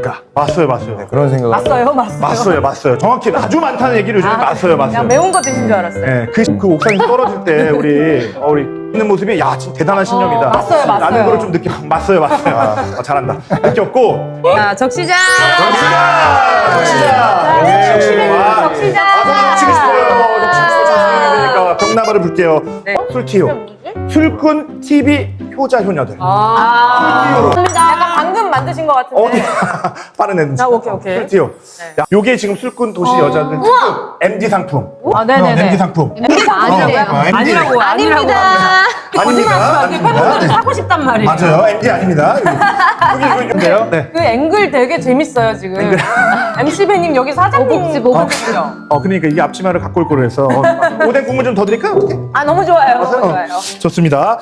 않을까 맞어요 맞어요. 네, 그런 생각을 맞어요, 맞어요. 맞어요 맞어요. 정확히 아주 많다는 얘기를 요즘에 맞어요 맞어요. 그냥 매운 거 드신 줄 알았어요. 네, 그, 그 옥상에서 떨어질 때 우리 어, 우리 있는 모습이 야 진짜 대단한 신념이다. 어, 맞어요, 맞어요. 라는 거를 좀 느껴 맞어요 맞어요. 어, 잘한다. 느꼈고. 자, 적시장! 적시자 적시자 네, 적시자 적시장! 아, 치고 싶어요 좀 치고 싶어요 되니까 병나발을 불게요. 네. 어? 술티오 술꾼 TV 효자 효녀들. 아, 방금 만드신 것 같은데. 어디 빠른 애들 아, 오케이, 오케이. 술티오 네. 야, 요게 지금 술꾼 도시 여자들 특급 MD 상품 아, 네네네. MD 상품 아니라고요? 어, MD. 아니라고, 아니라고. 아닙니다 이게 팬분들이 사고 싶단 말이에요. 맞아요 MD 아닙니다 여기 여기 인데요 네. 그 앵글 되게 재밌어요, 지금. MC 배님 여기 사장님 오복지죠? 어 그러니까 이게 앞치마를 갖고 올 거로 해서 어, 오뎅 국물 좀 더 드릴까요? 어떻게? 아, 너무 좋아요. 너무 좋아요. 좋습니다